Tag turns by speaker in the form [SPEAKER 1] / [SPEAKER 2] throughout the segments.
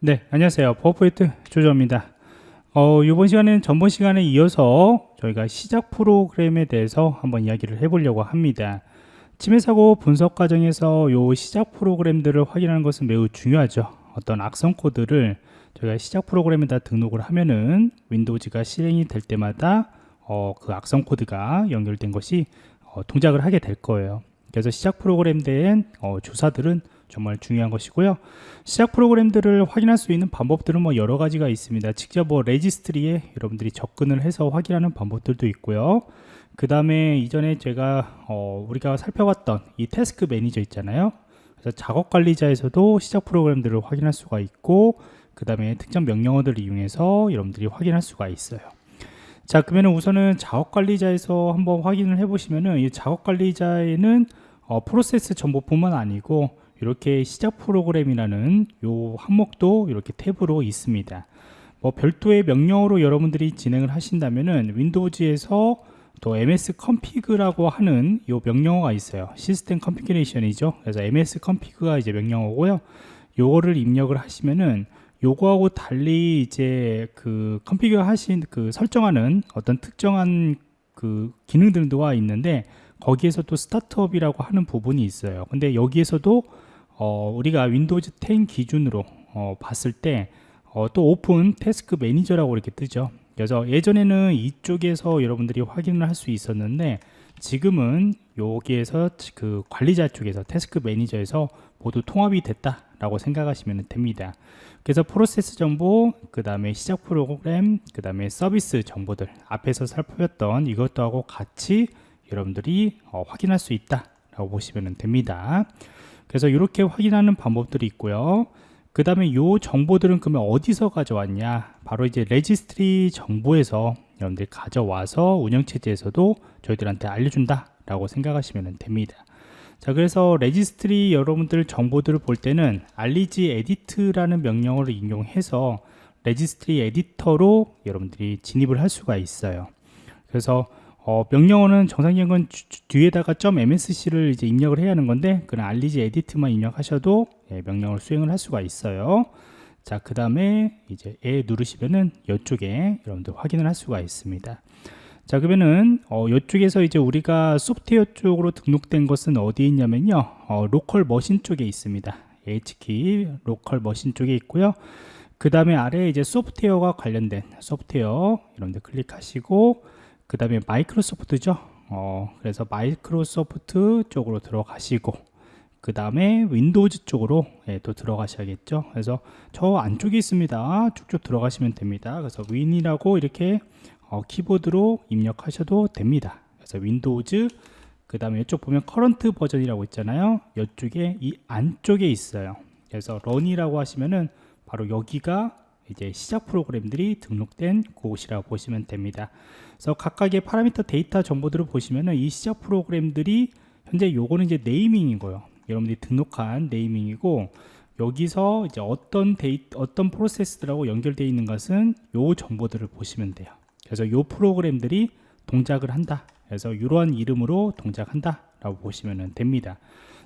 [SPEAKER 1] 네, 안녕하세요. 버퍼포인트 조조입니다. 어, 이번 시간에는 전번 시간에 이어서 저희가 시작 프로그램에 대해서 한번 이야기를 해보려고 합니다. 침해 사고 분석 과정에서 이 시작 프로그램들을 확인하는 것은 매우 중요하죠. 어떤 악성 코드를 저희가 시작 프로그램에다 등록을 하면은 윈도우즈가 실행이 될 때마다 어, 그 악성 코드가 연결된 것이 어, 동작을 하게 될 거예요. 그래서 시작 프로그램 된 어, 주사들은 정말 중요한 것이고요. 시작 프로그램들을 확인할 수 있는 방법들은 뭐 여러 가지가 있습니다. 직접 뭐 registry에 여러분들이 접근을 해서 확인하는 방법들도 있고요. 그 다음에 이전에 제가 어, 우리가 살펴봤던 이 task manager 있잖아요. 그래서 작업 관리자에서도 시작 프로그램들을 확인할 수가 있고 그 다음에 특정 명령어들을 이용해서 여러분들이 확인할 수가 있어요. 자 그러면 우선은 작업 관리자에서 한번 확인을 해 보시면은 이 작업 관리자에는 어, 프로세스 정보뿐만 아니고 이렇게 시작 프로그램이라는 요 항목도 이렇게 탭으로 있습니다. 뭐 별도의 명령어로 여러분들이 진행을 하신다면은 Windows에서 또 msconfig라고 하는 요 명령어가 있어요. system configuration이죠. 그래서 msconfig가 이제 명령어고요. 요거를 입력을 하시면은 요거하고 달리 이제 그 config 하신 그 설정하는 어떤 특정한 그 기능들도가 있는데 거기에서 또 startup이라고 하는 부분이 있어요. 근데 여기에서도 어, 우리가 Windows 10 기준으로 어, 봤을 때 어, 또 open task manager라고 이렇게 뜨죠. 그래서 예전에는 이쪽에서 여러분들이 확인을 할 수 있었는데 지금은 여기에서 그 관리자 쪽에서 task manager에서 모두 통합이 됐다 라고 생각하시면 됩니다. 그래서 프로세스 정보 그 다음에 시작 프로그램 그 다음에 서비스 정보들 앞에서 살펴봤던 이것도 하고 같이 여러분들이 어, 확인할 수 있다 라고 보시면 됩니다 그래서 이렇게 확인하는 방법들이 있고요. 그 다음에 이 정보들은 그러면 어디서 가져왔냐? 바로 이제 registry 정보에서 여러분들이 가져와서 운영체제에서도 저희들한테 알려준다 라고 생각하시면 됩니다. 자 그래서 registry 여러분들 정보들을 볼 때는 REG edit라는 명령어를 이용해서 registry editor로 여러분들이 진입을 할 수가 있어요. 그래서 어, 명령어는 정상적인 뒤에다가 .msc를 이제 입력을 해야 하는 건데 그냥 REG edit만 입력하셔도 예, 명령을 수행을 할 수가 있어요. 자, 그 다음에 이제 에 누르시면은 이쪽에 여러분들 확인을 할 수가 있습니다. 자, 그러면은 어, 이쪽에서 이제 우리가 소프트웨어 쪽으로 등록된 것은 어디에 있냐면요, 어, local machine 쪽에 있습니다. HKEY local machine 쪽에 있고요. 그 다음에 아래에 이제 소프트웨어가 관련된 소프트웨어 여러분들 클릭하시고 그 다음에 Microsoft죠. 어, 그래서 마이크로소프트 쪽으로 들어가시고 그 다음에 Windows 쪽으로 예, 또 들어가셔야겠죠. 그래서 저 안쪽에 있습니다. 쭉쭉 들어가시면 됩니다. 그래서 win이라고 이렇게 어, 키보드로 입력하셔도 됩니다. 그래서 Windows 그 다음에 이쪽 보면 Current Version이라고 있잖아요. 이쪽에 이 안쪽에 있어요. 그래서 Run이라고 하시면은 바로 여기가 이제 시작 프로그램들이 등록된 곳이라고 보시면 됩니다. 그래서 각각의 파라미터 데이터 정보들을 보시면은 이 시작 프로그램들이 현재 요거는 이제 naming이고요. 여러분들이 등록한 naming이고 여기서 이제 어떤 데이 어떤 프로세스들하고 연결되어 있는 것은 요 정보들을 보시면 돼요. 그래서 요 프로그램들이 동작을 한다. 그래서 이러한 이름으로 동작한다 라고 보시면 됩니다.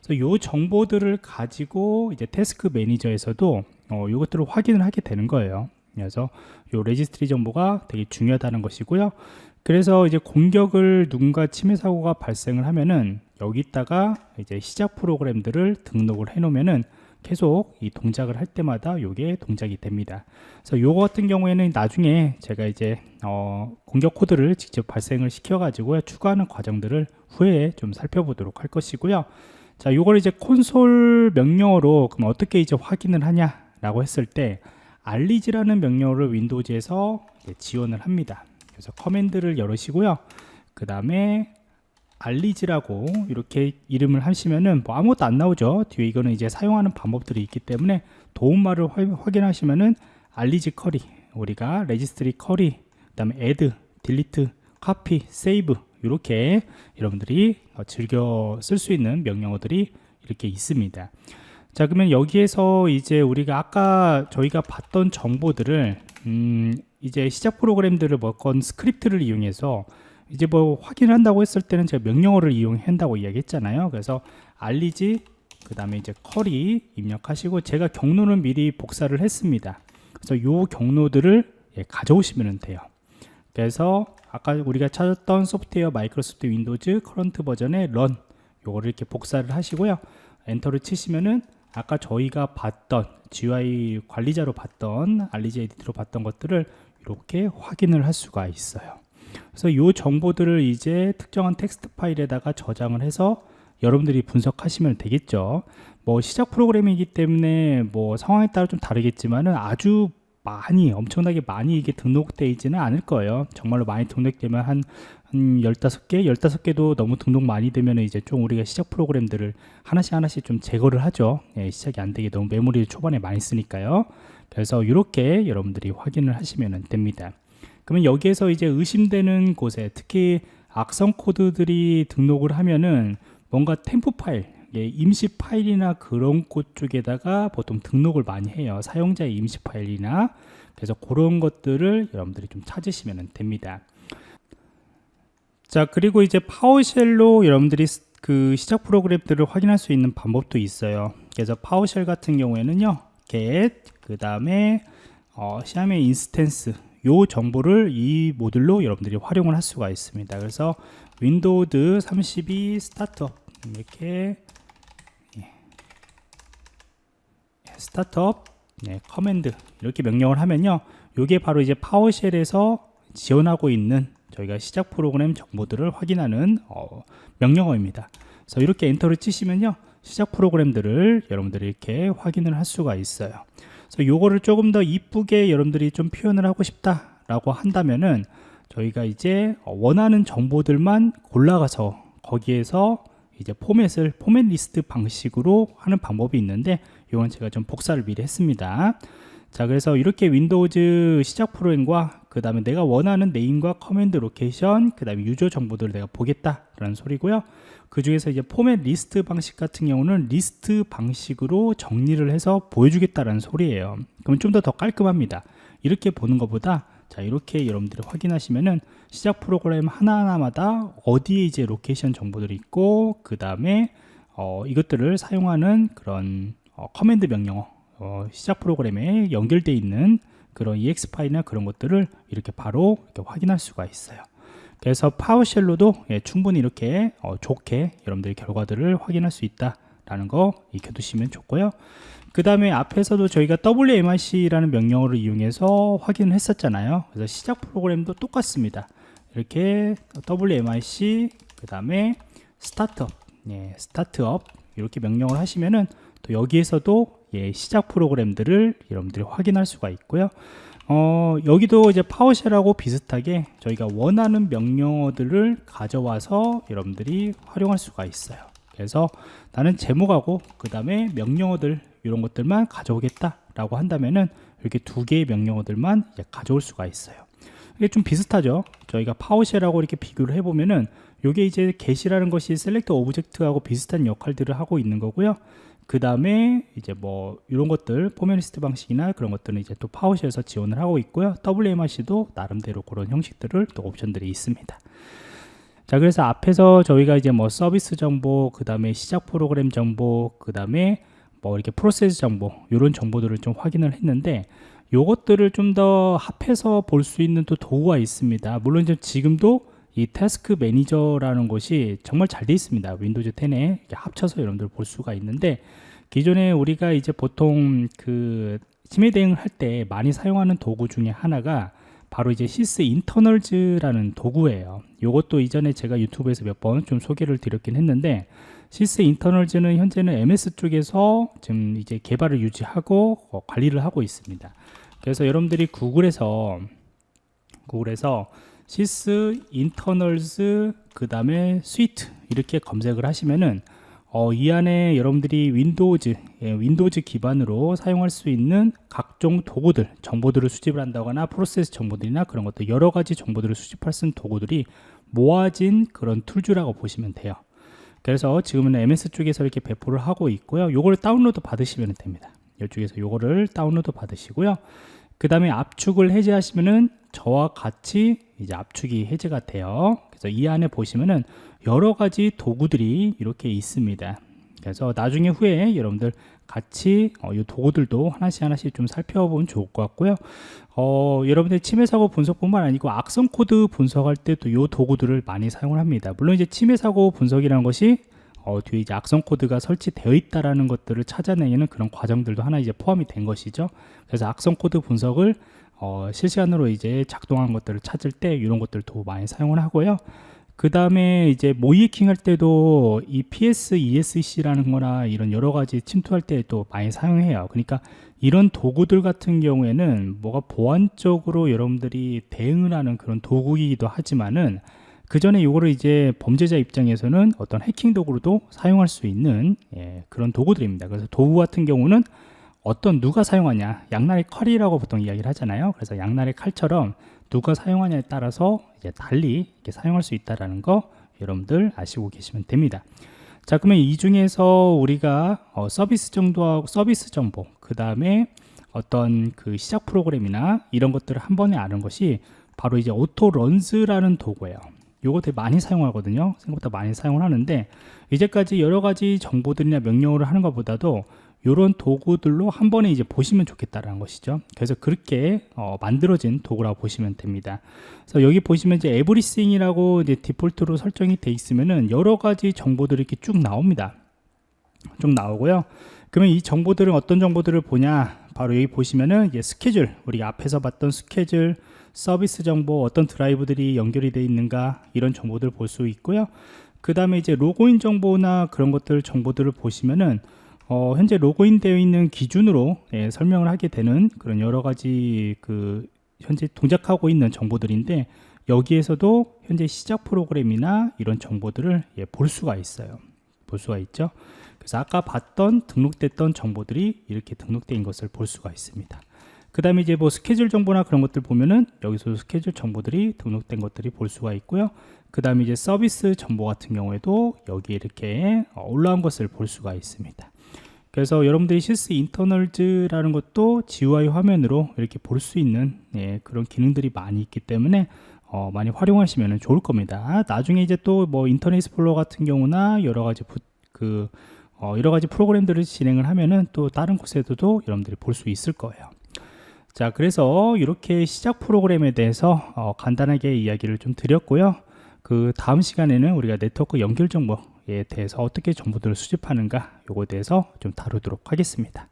[SPEAKER 1] 그래서 요 정보들을 가지고 이제 task manager에서도 어, 이것들을 확인을 하게 되는 거예요. 그래서 요 registry 정보가 되게 중요하다는 것이고요. 그래서 이제 공격을 누군가 침해 사고가 발생을 하면은 여기다가 이제 시작 프로그램들을 등록을 해 놓으면은 계속 이 동작을 할 때마다 요게 동작이 됩니다. 그래서 요거 같은 경우에는 나중에 제가 이제 어 공격 코드를 직접 발생을 시켜 가지고 추가하는 과정들을 후에 좀 살펴보도록 할 것이고요. 자, 요걸 이제 콘솔 명령어로 그럼 어떻게 이제 확인을 하냐 라고 했을 때 REG라는 명령어를 Windows에서 지원을 합니다. 그래서 command를 열으시고요. 그 다음에 REG라고 이렇게 이름을 하시면은 뭐 아무것도 안 나오죠. 뒤에 이거는 이제 사용하는 방법들이 있기 때문에 도움말을 확인하시면은 REG query 우리가 registry query 그 다음에 add, delete, copy, save 이렇게 여러분들이 어, 즐겨 쓸 수 있는 명령어들이 이렇게 있습니다. 자 그러면 여기에서 이제 우리가 아까 저희가 봤던 정보들을 음 이제 시작 프로그램들을 뭐건 script를 이용해서 이제 뭐 확인을 한다고 했을 때는 제가 명령어를 이용한다고 이야기했잖아요. 그래서 REG 그 다음에 이제 query 입력하시고 제가 경로는 미리 복사를 했습니다. 그래서 요 경로들을 예, 가져오시면 돼요. 그래서 아까 우리가 찾았던 소프트웨어 Microsoft Windows Current Version의 Run 요거를 이렇게 복사를 하시고요. enter를 치시면은 아까 저희가 봤던 GUI 관리자로 봤던 regedit로 봤던 것들을 이렇게 확인을 할 수가 있어요 그래서 이 정보들을 이제 특정한 텍스트 파일에다가 저장을 해서 여러분들이 분석하시면 되겠죠. 뭐 시작 프로그램이기 때문에 뭐 상황에 따라 좀 다르겠지만은 아주 많이 엄청나게 많이 이게 등록되어 있지는 않을 거예요. 정말로 많이 등록되면 한, 한 15개? 15개도 너무 등록 많이 되면 이제 좀 우리가 시작 프로그램들을 하나씩 하나씩 좀 제거를 하죠. 예, 시작이 안 되게 너무 메모리를 초반에 많이 쓰니까요. 그래서 이렇게 여러분들이 확인을 하시면 됩니다 그러면 여기에서 이제 의심되는 곳에 특히 악성 코드들이 등록을 하면은 뭔가 temp 파일 예, 임시 파일이나 그런 곳 쪽에다가 보통 등록을 많이 해요. 사용자의 임시 파일이나. 그래서 그런 것들을 여러분들이 좀 찾으시면 됩니다. 자 그리고 이제 PowerShell로 여러분들이 그 시작 프로그램들을 확인할 수 있는 방법도 있어요. 그래서 PowerShell 같은 경우에는요 get 그 다음에 어, CIM Instance 요 정보를 이 모듈로 여러분들이 활용을 할 수가 있습니다. 그래서 Windows 32 startup 이렇게 startup 네, command 이렇게 명령을 하면요. 이게 바로 이제 PowerShell에서 지원하고 있는 저희가 시작 프로그램 정보들을 확인하는 어, 명령어입니다. 그래서 이렇게 enter를 치시면요. 시작 프로그램들을 여러분들이 이렇게 확인을 할 수가 있어요 그래서 요거를 조금 더 이쁘게 여러분들이 좀 표현을 하고 싶다 라고 한다면은 저희가 이제 원하는 정보들만 골라가서 거기에서 이제 포맷을 format list 방식으로 하는 방법이 있는데 이건 제가 좀 복사를 미리 했습니다. 자 그래서 이렇게 Windows 시작 프로그램과 그 다음에 내가 원하는 name과 command location 그 다음에 user 정보들을 내가 보겠다 라는 소리고요. 그 중에서 이제 format list 방식 같은 경우는 리스트 방식으로 정리를 해서 보여주겠다라는 소리예요. 그럼 좀 더 더 깔끔합니다. 이렇게 보는 것보다 자 이렇게 여러분들이 확인하시면은 시작 프로그램 하나하나마다 어디에 이제 location 정보들이 있고 그 다음에 어, 이것들을 사용하는 그런 어, command 명령어 어, 시작 프로그램에 연결되어 있는 그런 exe 파일이나 그런 것들을 이렇게 바로 이렇게 확인할 수가 있어요. 그래서 PowerShell로도 예, 충분히 이렇게 어, 좋게 여러분들이 결과들을 확인할 수 있다 라는 거 익혀두시면 좋고요. 그 다음에 앞에서도 저희가 WMIC라는 명령어를 이용해서 확인을 했었잖아요. 그래서 시작 프로그램도 똑같습니다. 이렇게 WMIC 그 다음에 스타트업 예, 스타트업 이렇게 명령을 하시면은 또 여기에서도 예, 시작 프로그램들을 여러분들이 확인할 수가 있고요. 어, 여기도 이제 파워쉘하고 비슷하게 저희가 원하는 명령어들을 가져와서 여러분들이 활용할 수가 있어요. 그래서 나는 제목하고 그 다음에 명령어들 이런 것들만 가져오겠다 라고 한다면은 이렇게 두 개의 명령어들만 가져올 수가 있어요. 이게 좀 비슷하죠? 저희가 PowerShell하고 이렇게 비교를 해보면은 이게 이제 get이라는 것이 Select-Object하고 비슷한 역할들을 하고 있는 거고요. 그 다음에 이제 뭐 이런 것들 format list 방식이나 그런 것들은 이제 또 PowerShell에서 지원을 하고 있고요. WMIC도 나름대로 그런 형식들을 또 옵션들이 있습니다. 자 그래서 앞에서 저희가 이제 뭐 서비스 정보 그 다음에 시작 프로그램 정보 그 다음에 뭐 이렇게 프로세스 정보 이런 정보들을 좀 확인을 했는데 요것들을 좀 더 합해서 볼 수 있는 또 도구가 있습니다. 물론 지금도 이 task manager라는 것이 정말 잘 되어 있습니다. Windows 10에 합쳐서 여러분들 볼 수가 있는데 기존에 우리가 이제 보통 그 침해 대응을 할 때 많이 사용하는 도구 중에 하나가 바로 이제 Sysinternals라는 도구예요. 이것도 이전에 제가 유튜브에서 몇 번 좀 소개를 드렸긴 했는데 Sysinternals는 현재는 MS 쪽에서 지금 이제 개발을 유지하고 어, 관리를 하고 있습니다. 그래서 여러분들이 구글에서 구글에서 Sysinternals 그 다음에 Suite 이렇게 검색을 하시면은 어, 이 안에 여러분들이 윈도우즈 예, 윈도우즈 기반으로 사용할 수 있는 각종 도구들 정보들을 수집을 한다거나 프로세스 정보들이나 그런 것들 여러 가지 정보들을 수집할 수 있는 도구들이 모아진 그런 툴즈라고 보시면 돼요. 그래서 지금은 MS 쪽에서 이렇게 배포를 하고 있고요. 요거를 다운로드 받으시면 됩니다. 이쪽에서 요거를 다운로드 받으시고요. 그 다음에 압축을 해제하시면은 저와 같이 이제 압축이 해제가 돼요 그래서 이 안에 보시면은 여러 가지 도구들이 이렇게 있습니다 그래서 나중에 후에 여러분들 같이 어, 이 도구들도 하나씩 하나씩 좀 살펴보면 좋을 것 같고요. 어, 여러분들 침해 사고 분석뿐만 아니고 악성 코드 분석할 때도 이 도구들을 많이 사용을 합니다. 물론 이제 침해 사고 분석이라는 것이 어, 뒤에 이제 악성 코드가 설치되어 있다라는 것들을 찾아내는 그런 과정들도 하나 이제 포함이 된 것이죠. 그래서 악성 코드 분석을 어, 실시간으로 이제 작동한 것들을 찾을 때 이런 것들도 많이 사용을 하고요. 그 다음에 이제 모의 해킹 할 때도 이 PsExec라는 거나 이런 여러 가지 침투할 때 또 많이 사용해요. 그러니까 이런 도구들 같은 경우에는 뭐가 보안적으로 여러분들이 대응을 하는 그런 도구이기도 하지만은 그 전에 이거를 이제 범죄자 입장에서는 어떤 해킹 도구로도 사용할 수 있는 예, 그런 도구들입니다. 그래서 도구 같은 경우는 어떤 누가 사용하냐 양날의 칼이라고 보통 이야기를 하잖아요. 그래서 양날의 칼처럼 누가 사용하냐에 따라서 이제 달리 이렇게 사용할 수 있다라는 거 여러분들 아시고 계시면 됩니다. 자 그러면 이 중에서 우리가 어, 서비스 정도하고 서비스 정보 그 다음에 어떤 그 시작 프로그램이나 이런 것들을 한 번에 아는 것이 바로 이제 Autoruns라는 도구예요. 요거 되게 많이 사용하거든요. 생각보다 많이 사용을 하는데 이제까지 여러 가지 정보들이나 명령어를 하는 것보다도 이런 도구들로 한 번에 이제 보시면 좋겠다라는 것이죠. 그래서 그렇게 어, 만들어진 도구라고 보시면 됩니다. 그래서 여기 보시면 이제 Everything이라고 이제 디폴트로 설정이 돼 있으면은 여러 가지 정보들이 이렇게 쭉 나옵니다. 쭉 나오고요. 그러면 이 정보들은 어떤 정보들을 보냐? 바로 여기 보시면은 이제 스케줄, 우리가 앞에서 봤던 스케줄, 서비스 정보, 어떤 드라이브들이 연결이 되어 있는가 이런 정보들을 볼 수 있고요. 그 다음에 이제 로그인 정보나 그런 것들 정보들을 보시면은 어, 현재 로그인 되어 있는 기준으로 예, 설명을 하게 되는 그런 여러 가지 그 현재 동작하고 있는 정보들인데 여기에서도 현재 시작 프로그램이나 이런 정보들을 예, 볼 수가 있어요. 볼 수가 있죠. 그래서 아까 봤던 등록됐던 정보들이 이렇게 등록된 것을 볼 수가 있습니다. 그 다음에 이제 뭐 스케줄 정보나 그런 것들 보면은 여기서 스케줄 정보들이 등록된 것들이 볼 수가 있고요. 그 다음에 이제 서비스 정보 같은 경우에도 여기 이렇게 올라온 것을 볼 수가 있습니다. 그래서 여러분들이 실스 인터널즈라는 것도 GUI 화면으로 이렇게 볼 수 있는 예, 그런 기능들이 많이 있기 때문에 어, 많이 활용하시면 좋을 겁니다. 나중에 이제 또 뭐 인터넷 스플로 같은 경우나 여러 가지 부, 그 어, 여러 가지 프로그램들을 진행을 하면은 또 다른 곳에서도 여러분들이 볼 수 있을 거예요. 자, 그래서 이렇게 시작 프로그램에 대해서 어, 간단하게 이야기를 좀 드렸고요. 그 다음 시간에는 우리가 네트워크 연결 정보 에 대해서 어떻게 정보들을 수집하는가 요거에 대해서 좀 다루도록 하겠습니다.